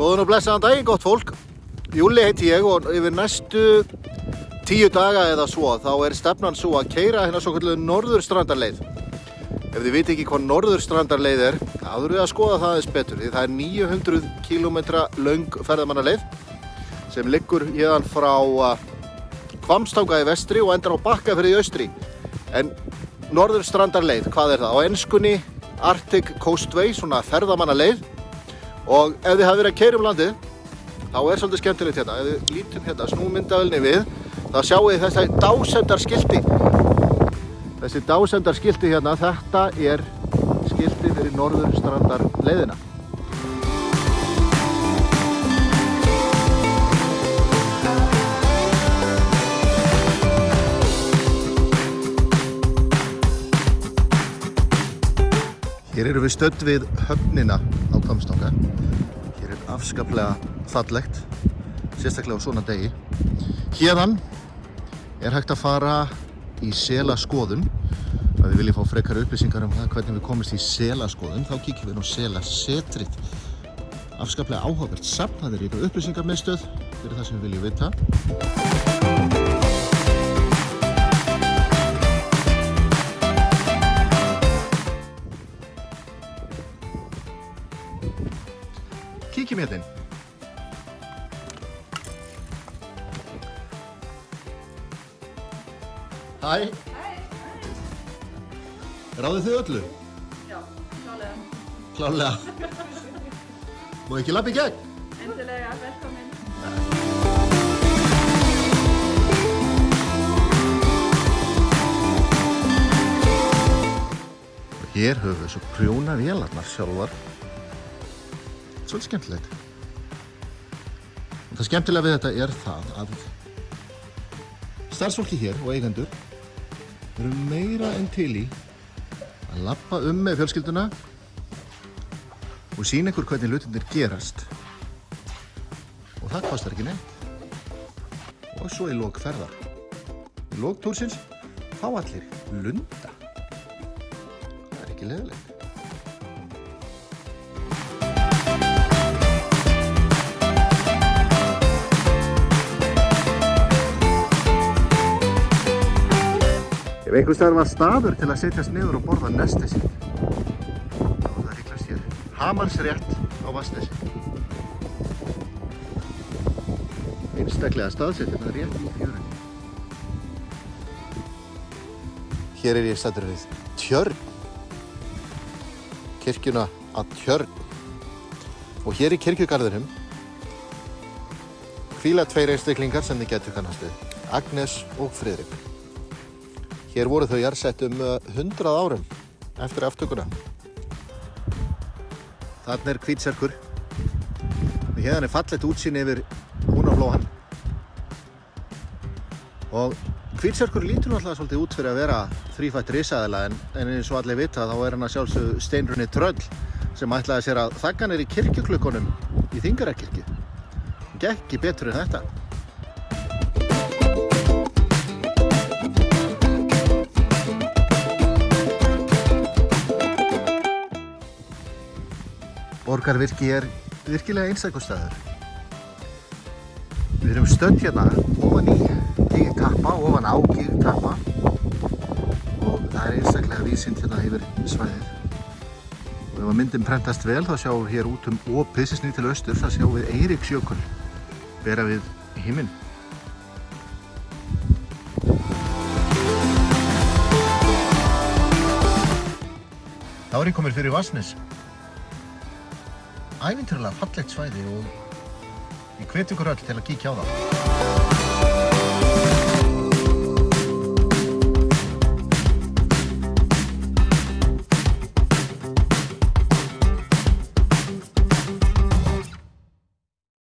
Góðan og blessaðan daginn, gott fólk. Júli heiti ég og yfir næstu tíu daga eða svo þá er stefnan svo að keira hérna svo kallu norðurstrandarleið. Ef þið viti ekki hvað norðurstrandarleið er, þurfum við að skoða það aðeins betur. Því það er 900 km laung ferðamannaleið sem liggur hérðan frá Kvamstanga í vestri og endar á Bakkafyrði í austri. En norðurstrandarleið, hvað er það? Á ennskunni Arctic Coastway, svona ferðamannaleið og ef þið hafi verið að keira um landið þá er svolítið skemmtilegt hérna. Ef við lítum hérna snúmyndavelni við þá sjáum við þessi dásendarskilti þessi dásendarskilti hérna þetta er skilti fyrir norður strandar leiðina Hér eru við stödd við höfnina á Kvamstanga. Hér er afskaplega fallegt, sérstaklega á svona degi. Hérðan er hægt að fara í selaskoðun. Ef við viljum fá frekar upplýsingar um það hvernig við komumst í selaskoðun, þá kíkjum við nú selasetrið. Afskaplega áhugavert safn, það er ykkur upplýsingarmiðstöð fyrir það sem við viljum vita. Kíkjum hérna inn. Hæ. Hæ. Ráðið þið öllu? Já, klálega. Klálega. Má ekki lappa í gegn? Endilega, velkomin. Og hér höfum við svo prjóna vélarnar sjálfar. Svolítið skemmtilegt. Og það skemmtilega við þetta er það að starfsfólki hér og eigendur eru meira en til í að lappa um með fjölskylduna og sína ykkur hvernig hlutinir gerast. Og það kostar ekki neitt. Og svo í lók ferðar. Í lók túrsins fá allir lunda. Það er ekki leðilegt. Ef einhver staðar var staður til að setjast niður og borða nesti sitt, þá var það líklast hér. Hamarsrétt á Vastnesi. Einstaklega staðsettir, það er rétt í fjörunni. Hér er ég stættur við Tjörn. Kirkjuna að Tjörn. Og hér í kirkjugarðinum hvíla tveir einstaklingar sem þið getur kannast við. Agnes og Friðrik. Hér voru þau jarðsett um uh, 100 árum eftir aftökuna. Þarna er hvítserkur. Og hérna er fallet útsýn yfir húnaflóhan. Og hvítserkur lítur náttúrulega svolítið út fyrir að vera þrýfætt risaðila en, en eins og allir vita þá er hann að sjálfsögðu steinrunni tröll sem ætlaði sér að þakkan er í kirkjuklukkonum í Þingarakirkju. Gekki betur en þetta. Borgarvirki er virkilega einstakustæður. Við erum stödd hérna ofan í gígtappa, ofan á gígtappa og það er einstaklega vísind hérna yfir svæðið. Og ef að myndin prentast vel þá sjáum við hér út um snýr til austur, það sjáum við Eiríksjökul bera við himinn. Þá er ég komin fyrir Vassnes. Ævinturlega fallegt svæði og ég hveti ykkur öll til að kíkja á það.